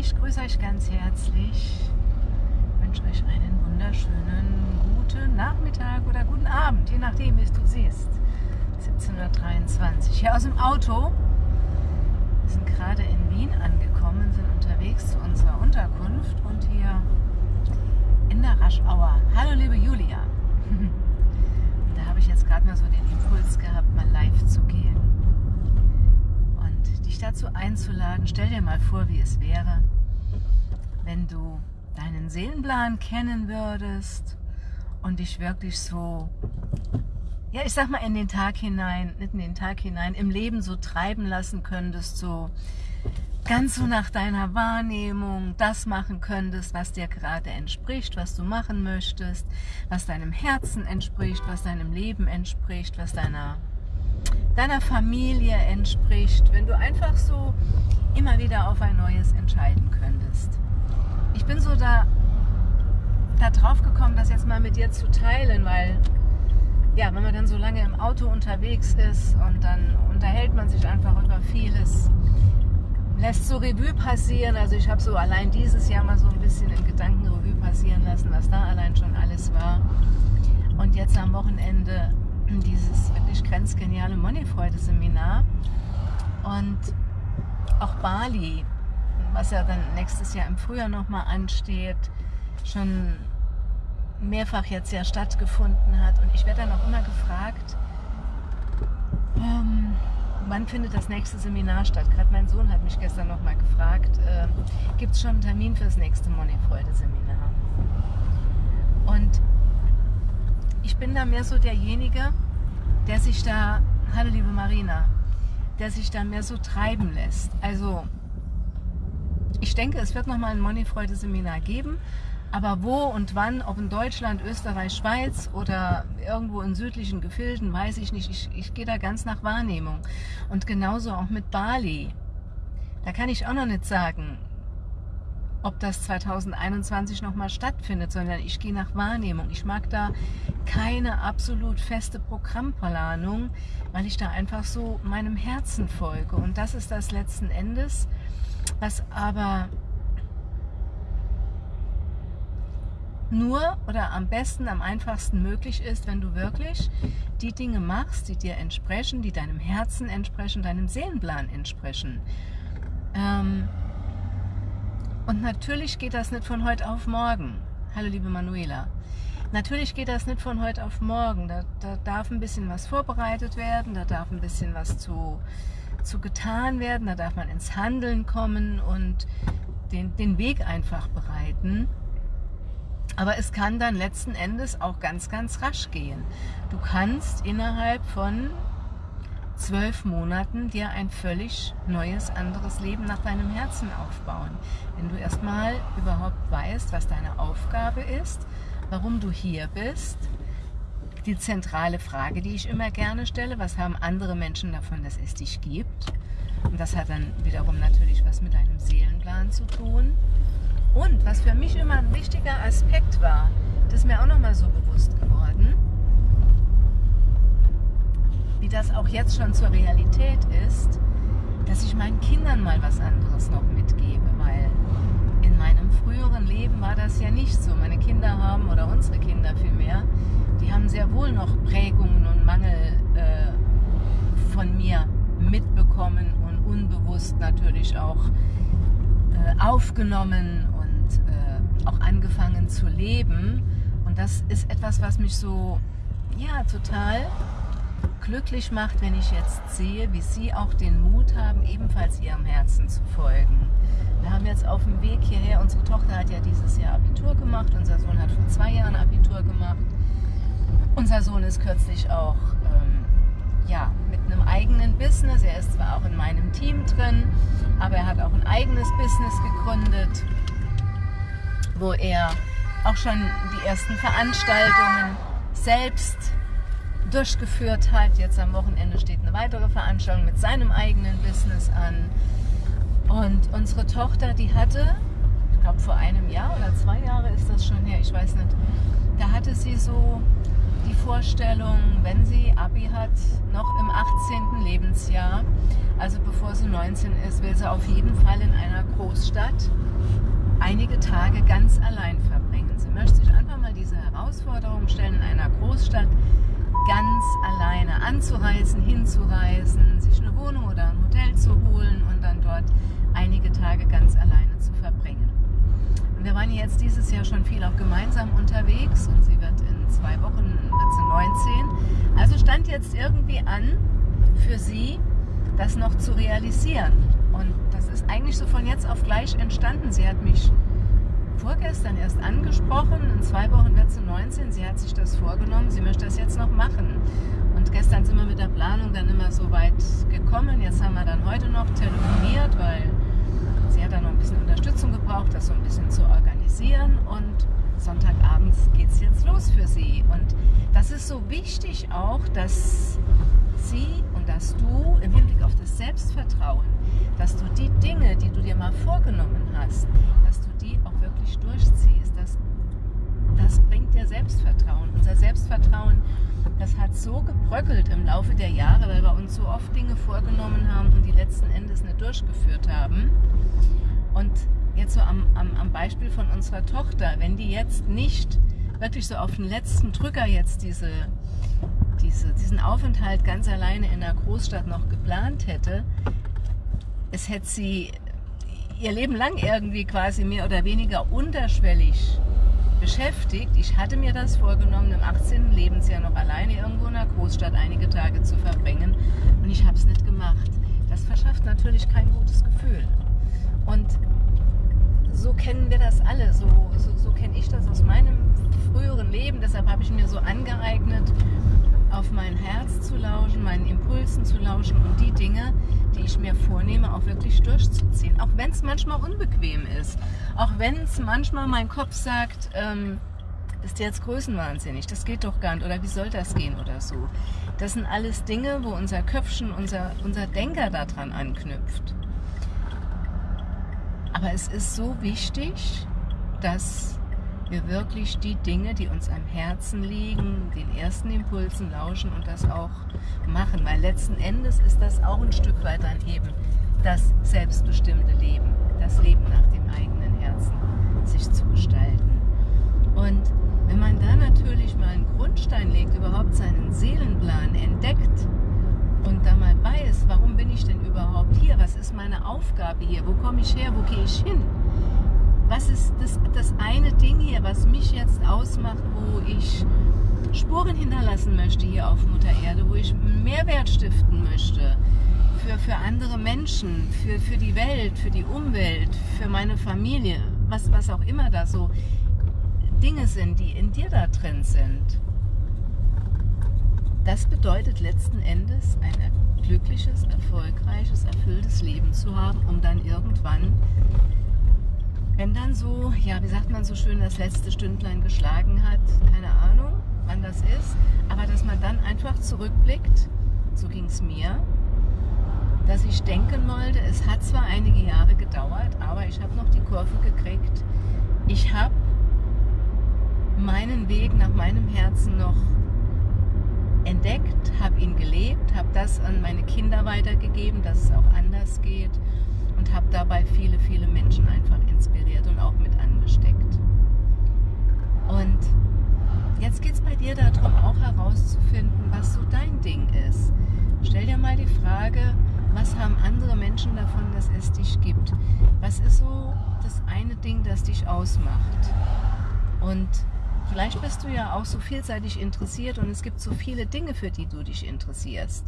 Ich grüße euch ganz herzlich. Wünsche euch einen wunderschönen guten Nachmittag oder guten Abend, je nachdem, wie es du siehst. 17.23 Uhr. Hier aus dem Auto. Wir sind gerade in Wien angekommen, sind unterwegs zu unserer Unterkunft und hier in der Raschauer. Hallo liebe Julia. da habe ich jetzt gerade mal so den Impuls gehabt, mal live zu gehen dich dazu einzuladen, stell dir mal vor, wie es wäre, wenn du deinen Seelenplan kennen würdest und dich wirklich so, ja, ich sag mal in den Tag hinein, nicht in den Tag hinein, im Leben so treiben lassen könntest, so ganz so nach deiner Wahrnehmung das machen könntest, was dir gerade entspricht, was du machen möchtest, was deinem Herzen entspricht, was deinem Leben entspricht, was deiner deiner Familie entspricht, wenn du einfach so immer wieder auf ein neues entscheiden könntest. Ich bin so da, da drauf gekommen, das jetzt mal mit dir zu teilen, weil ja, wenn man dann so lange im Auto unterwegs ist und dann unterhält man sich einfach über vieles, lässt so Revue passieren. Also ich habe so allein dieses Jahr mal so ein bisschen in Gedanken Revue passieren lassen, was da allein schon alles war. Und jetzt am Wochenende dieses wirklich grenzgeniale Moneyfreude-Seminar und auch Bali, was ja dann nächstes Jahr im Frühjahr nochmal ansteht, schon mehrfach jetzt ja stattgefunden hat. Und ich werde dann auch immer gefragt, ähm, wann findet das nächste Seminar statt? Gerade mein Sohn hat mich gestern nochmal gefragt, äh, gibt es schon einen Termin für das nächste Moneyfreude-Seminar? Bin da mehr so derjenige, der sich da, hallo liebe Marina, der sich da mehr so treiben lässt. Also ich denke, es wird nochmal ein Moneyfreude-Seminar geben, aber wo und wann, ob in Deutschland, Österreich, Schweiz oder irgendwo in südlichen Gefilden, weiß ich nicht. Ich, ich gehe da ganz nach Wahrnehmung. Und genauso auch mit Bali. Da kann ich auch noch nicht sagen, ob das 2021 nochmal stattfindet, sondern ich gehe nach Wahrnehmung. Ich mag da keine absolut feste Programmplanung, weil ich da einfach so meinem Herzen folge. Und das ist das letzten Endes, was aber nur oder am besten, am einfachsten möglich ist, wenn du wirklich die Dinge machst, die dir entsprechen, die deinem Herzen entsprechen, deinem Seelenplan entsprechen. Ähm, und natürlich geht das nicht von heute auf morgen. Hallo liebe Manuela. Natürlich geht das nicht von heute auf morgen. Da, da darf ein bisschen was vorbereitet werden, da darf ein bisschen was zu, zu getan werden, da darf man ins Handeln kommen und den, den Weg einfach bereiten. Aber es kann dann letzten Endes auch ganz, ganz rasch gehen. Du kannst innerhalb von zwölf Monaten dir ein völlig neues, anderes Leben nach deinem Herzen aufbauen. Wenn du erstmal überhaupt weißt, was deine Aufgabe ist, warum du hier bist, die zentrale Frage, die ich immer gerne stelle, was haben andere Menschen davon, dass es dich gibt? Und das hat dann wiederum natürlich was mit deinem Seelenplan zu tun. Und was für mich immer ein wichtiger Aspekt war, das ist mir auch nochmal so bewusst geworden, wie das auch jetzt schon zur Realität ist, dass ich meinen Kindern mal was anderes noch mitgebe, weil in meinem früheren Leben war das ja nicht so. Meine Kinder haben, oder unsere Kinder vielmehr, die haben sehr wohl noch Prägungen und Mangel äh, von mir mitbekommen und unbewusst natürlich auch äh, aufgenommen und äh, auch angefangen zu leben. Und das ist etwas, was mich so, ja, total glücklich macht, wenn ich jetzt sehe, wie Sie auch den Mut haben, ebenfalls Ihrem Herzen zu folgen. Wir haben jetzt auf dem Weg hierher, unsere Tochter hat ja dieses Jahr Abitur gemacht, unser Sohn hat vor zwei Jahren Abitur gemacht. Unser Sohn ist kürzlich auch ähm, ja, mit einem eigenen Business. Er ist zwar auch in meinem Team drin, aber er hat auch ein eigenes Business gegründet, wo er auch schon die ersten Veranstaltungen selbst durchgeführt hat. Jetzt am Wochenende steht eine weitere Veranstaltung mit seinem eigenen Business an. Und unsere Tochter, die hatte, ich glaube vor einem Jahr oder zwei Jahre ist das schon her, ich weiß nicht, da hatte sie so die Vorstellung, wenn sie Abi hat, noch im 18. Lebensjahr Also bevor sie 19 ist, will sie auf jeden Fall in einer Großstadt einige Tage ganz allein verbringen. Sie möchte sich einfach mal diese Herausforderung stellen, in einer Großstadt ganz alleine anzureisen, hinzureisen, sich eine Wohnung oder ein Hotel zu holen und dann dort einige Tage ganz alleine zu verbringen. Und wir waren jetzt dieses Jahr schon viel auch gemeinsam unterwegs und sie wird in zwei Wochen, wird sie 19. Also stand jetzt irgendwie an für sie, das noch zu realisieren. Und das ist eigentlich so von jetzt auf gleich entstanden. Sie hat mich vorgestern erst angesprochen, in zwei Wochen wird sie 19, sie hat sich das vorgenommen, das jetzt noch machen. Und gestern sind wir mit der Planung dann immer so weit gekommen. Jetzt haben wir dann heute noch telefoniert, weil sie hat dann noch ein bisschen Unterstützung gebraucht, das so ein bisschen zu organisieren. Und Sonntagabends geht es jetzt los für sie. Und das ist so wichtig auch, dass sie und dass du im Hinblick auf das Selbstvertrauen, dass du die Dinge, die du dir mal vorgenommen hast, dass du die auch wirklich durchziehst. Das, das bringt dir Selbstvertrauen, das hat so gebröckelt im Laufe der Jahre, weil wir uns so oft Dinge vorgenommen haben und die letzten Endes nicht durchgeführt haben. Und jetzt so am, am, am Beispiel von unserer Tochter, wenn die jetzt nicht wirklich so auf den letzten Drücker jetzt diese, diese, diesen Aufenthalt ganz alleine in der Großstadt noch geplant hätte, es hätte sie ihr Leben lang irgendwie quasi mehr oder weniger unterschwellig beschäftigt. Ich hatte mir das vorgenommen, im 18. Lebensjahr noch alleine irgendwo in der Großstadt einige Tage zu verbringen und ich habe es nicht gemacht. Das verschafft natürlich kein gutes Gefühl. Und so kennen wir das alle, so, so, so kenne ich das aus meinem früheren Leben. Deshalb habe ich mir so angeeignet, auf mein Herz zu lauschen, meinen Impulsen zu lauschen und die Dinge, die ich mir vornehme, auch wirklich durchzuziehen. Auch wenn es manchmal unbequem ist. Auch wenn es manchmal mein Kopf sagt, ähm, ist jetzt größenwahnsinnig, das geht doch gar nicht oder wie soll das gehen oder so. Das sind alles Dinge, wo unser Köpfchen, unser, unser Denker daran anknüpft. Aber es ist so wichtig, dass wir wirklich die Dinge, die uns am Herzen liegen, den ersten Impulsen lauschen und das auch machen. Weil letzten Endes ist das auch ein Stück weit dann eben das selbstbestimmte Leben, das Leben nach dem eigenen Herzen sich zu gestalten. Und wenn man da natürlich mal einen Grundstein legt, überhaupt seinen Seelenplan entdeckt und da mal weiß, warum bin ich denn überhaupt hier, was ist meine Aufgabe hier, wo komme ich her, wo gehe ich hin, was ist das, das eine Ding hier, was mich jetzt ausmacht, wo ich Spuren hinterlassen möchte hier auf Mutter Erde, wo ich Mehrwert stiften möchte für, für andere Menschen, für, für die Welt, für die Umwelt, für meine Familie, was, was auch immer da so Dinge sind, die in dir da drin sind. Das bedeutet letzten Endes ein glückliches, erfolgreiches, erfülltes Leben zu haben, um dann irgendwann wenn dann so, ja, wie sagt man so schön, das letzte Stündlein geschlagen hat, keine Ahnung, wann das ist, aber dass man dann einfach zurückblickt, so ging es mir, dass ich denken wollte, es hat zwar einige Jahre gedauert, aber ich habe noch die Kurve gekriegt. Ich habe meinen Weg nach meinem Herzen noch entdeckt, habe ihn gelebt, habe das an meine Kinder weitergegeben, dass es auch anders geht habe dabei viele, viele Menschen einfach inspiriert und auch mit angesteckt. Und jetzt geht es bei dir darum, auch herauszufinden, was so dein Ding ist. Stell dir mal die Frage, was haben andere Menschen davon, dass es dich gibt? Was ist so das eine Ding, das dich ausmacht? Und vielleicht bist du ja auch so vielseitig interessiert und es gibt so viele Dinge, für die du dich interessierst.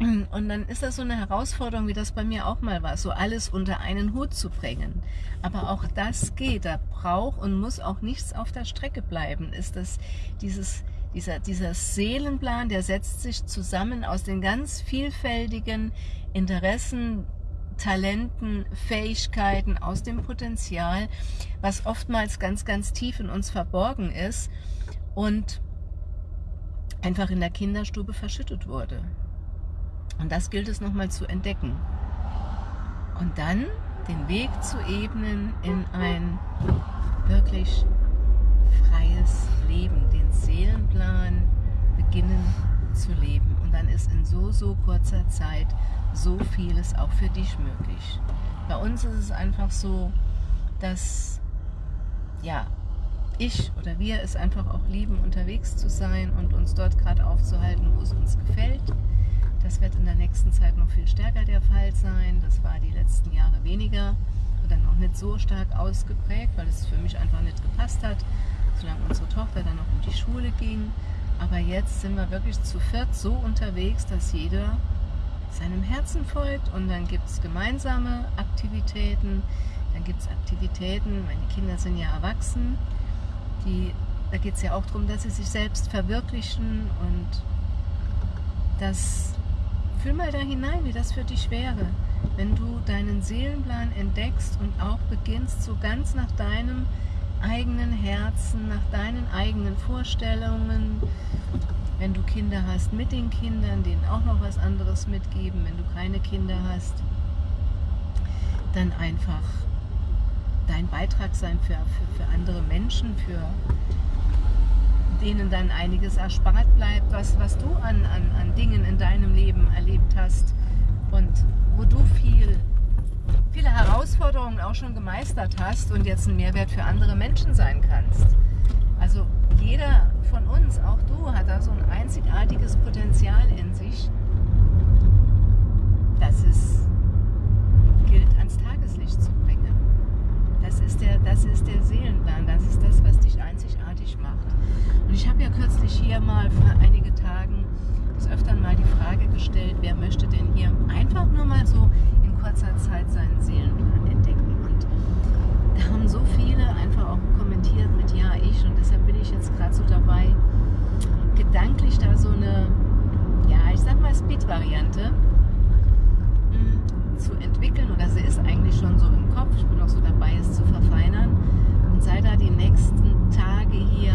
Und dann ist das so eine Herausforderung, wie das bei mir auch mal war, so alles unter einen Hut zu bringen. Aber auch das geht, da braucht und muss auch nichts auf der Strecke bleiben. Ist das dieses, dieser, dieser Seelenplan, der setzt sich zusammen aus den ganz vielfältigen Interessen, Talenten, Fähigkeiten, aus dem Potenzial, was oftmals ganz, ganz tief in uns verborgen ist und einfach in der Kinderstube verschüttet wurde. Und das gilt es nochmal zu entdecken. Und dann den Weg zu ebnen in ein wirklich freies Leben, den Seelenplan beginnen zu leben. Und dann ist in so, so kurzer Zeit so vieles auch für dich möglich. Bei uns ist es einfach so, dass ja, ich oder wir es einfach auch lieben, unterwegs zu sein und uns dort gerade aufzuhalten, wo es uns gefällt. Das wird in der nächsten Zeit noch viel stärker der Fall sein. Das war die letzten Jahre weniger oder noch nicht so stark ausgeprägt, weil es für mich einfach nicht gepasst hat, solange unsere Tochter dann noch in die Schule ging. Aber jetzt sind wir wirklich zu viert so unterwegs, dass jeder seinem Herzen folgt und dann gibt es gemeinsame Aktivitäten, dann gibt es Aktivitäten, meine Kinder sind ja erwachsen, die, da geht es ja auch darum, dass sie sich selbst verwirklichen und das, fühl mal da hinein, wie das für dich wäre, wenn du deinen Seelenplan entdeckst und auch beginnst, so ganz nach deinem eigenen Herzen, nach deinen eigenen Vorstellungen, wenn du Kinder hast, mit den Kindern, denen auch noch was anderes mitgeben, wenn du keine Kinder hast, dann einfach dein Beitrag sein für, für, für andere Menschen, für denen dann einiges erspart bleibt, was, was du an, an, an Dingen in deinem Leben erlebt hast und wo du viel, viele Herausforderungen auch schon gemeistert hast und jetzt ein Mehrwert für andere Menschen sein kannst. Also jeder von uns, auch du, hat da so ein einzigartiges Potenzial in sich, dass es gilt, ans Tageslicht zu bringen. Das ist, der, das ist der Seelenplan, das ist das, was dich ich habe ja kürzlich hier mal vor einigen Tagen des Öfteren mal die Frage gestellt, wer möchte denn hier einfach nur mal so in kurzer Zeit seinen Seelenplan entdecken. Und da haben so viele einfach auch kommentiert mit Ja, ich. Und deshalb bin ich jetzt gerade so dabei, gedanklich da so eine, ja, ich sag mal Speed-Variante hm, zu entwickeln. Oder sie ist eigentlich schon so im Kopf. Ich bin auch so dabei, es zu verfeinern. Und sei da die nächsten Tage hier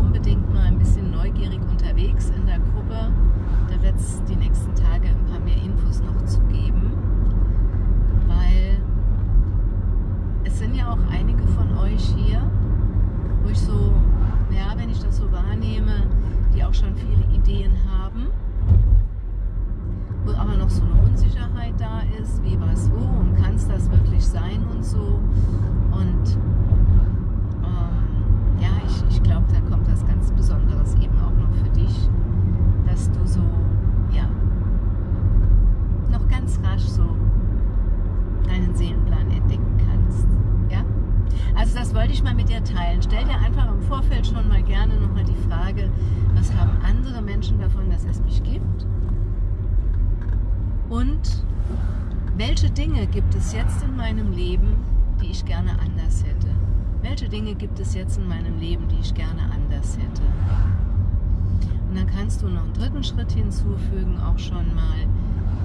unbedingt mal ein bisschen neugierig unterwegs in der Gruppe. Da wird es die nächsten Tage ein paar mehr Infos noch zu geben. Weil es sind ja auch einige von euch hier, wo ich so, ja, wenn ich das so wahrnehme, die auch schon viele Ideen haben, wo aber noch so eine Unsicherheit da ist, wie was wo und kann es das wirklich sein und so. Und ich, ich glaube, da kommt was ganz Besonderes eben auch noch für dich, dass du so, ja, noch ganz rasch so deinen Seelenplan entdecken kannst. Ja? Also das wollte ich mal mit dir teilen. Stell dir einfach im Vorfeld schon mal gerne nochmal die Frage, was haben andere Menschen davon, dass es mich gibt? Und welche Dinge gibt es jetzt in meinem Leben, die ich gerne anders hätte? Welche Dinge gibt es jetzt in meinem Leben, die ich gerne anders hätte? Und dann kannst du noch einen dritten Schritt hinzufügen, auch schon mal,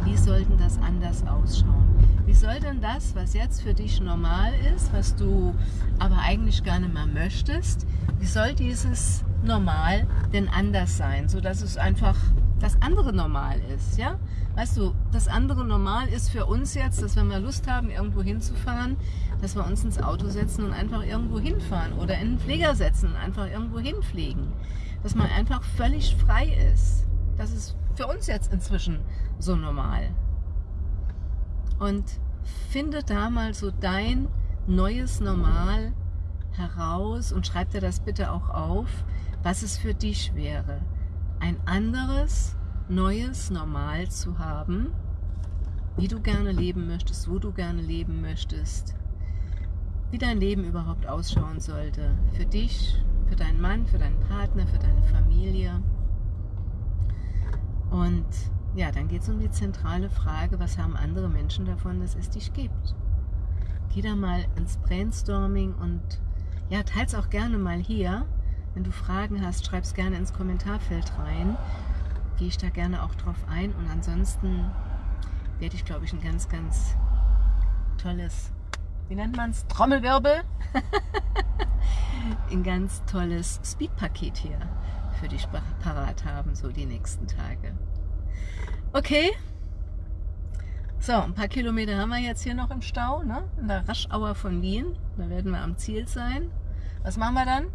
wie sollten das anders ausschauen? Wie soll denn das, was jetzt für dich normal ist, was du aber eigentlich gerne mal möchtest, wie soll dieses Normal denn anders sein, sodass es einfach das andere Normal ist, ja? Weißt du, das andere Normal ist für uns jetzt, dass wenn wir Lust haben, irgendwo hinzufahren, dass wir uns ins Auto setzen und einfach irgendwo hinfahren oder in den Flieger setzen und einfach irgendwo hinfliegen. Dass man einfach völlig frei ist. Das ist für uns jetzt inzwischen so normal. Und finde da mal so dein neues Normal heraus und schreib dir das bitte auch auf, was es für dich wäre. Ein anderes, neues Normal zu haben, wie du gerne leben möchtest, wo du gerne leben möchtest, wie dein Leben überhaupt ausschauen sollte. Für dich, für deinen Mann, für deinen Partner, für deine Familie. Und ja, dann geht es um die zentrale Frage, was haben andere Menschen davon, dass es dich gibt? Geh da mal ins Brainstorming und ja, teils auch gerne mal hier. Wenn du Fragen hast, schreib es gerne ins Kommentarfeld rein. Gehe ich da gerne auch drauf ein. Und ansonsten werde ich, glaube ich, ein ganz, ganz tolles, wie nennt man es? Trommelwirbel? ein ganz tolles Speed-Paket hier für dich parat haben, so die nächsten Tage. Okay. So, ein paar Kilometer haben wir jetzt hier noch im Stau, ne? in der Raschauer von Wien. Da werden wir am Ziel sein. Was machen wir dann?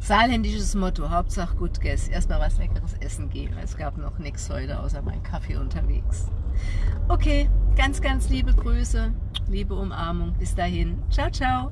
Saarländisches Motto, Hauptsache gut gegessen. Erstmal was leckeres essen gehen. Es gab noch nichts heute, außer mein Kaffee unterwegs. Okay, ganz, ganz liebe Grüße, liebe Umarmung. Bis dahin. Ciao, ciao.